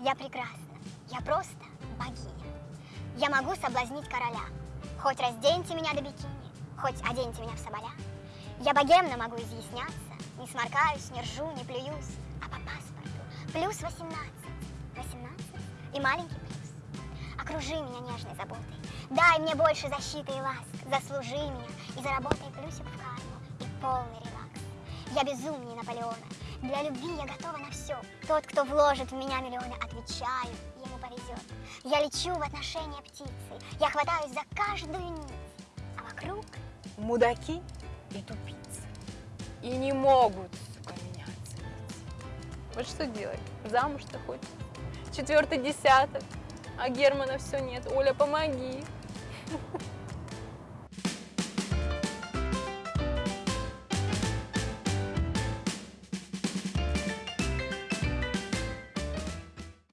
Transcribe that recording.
Я прекрасна, я просто богиня. Я могу соблазнить короля. Хоть разденьте меня до бикини, хоть оденьте меня в соболя. Я богемно могу изъясняться, не сморкаюсь, не ржу, не плююсь, а по паспорту плюс 18. 18 и маленький плюс. Окружи меня нежной заботой, дай мне больше защиты и ласк, заслужи меня и заработай плюсик в карму и полный релакс. Я безумнее Наполеона, для любви я готова на все. Тот, кто вложит в меня миллионы, отвечаю, ему повезет. Я лечу в отношения птицей, я хватаюсь за каждую нить, а вокруг Мудаки и тупицы. И не могут, сука, меня оценить. Вот что делать? Замуж-то хоть? Четвертый десяток. А Германа все нет. Оля, помоги.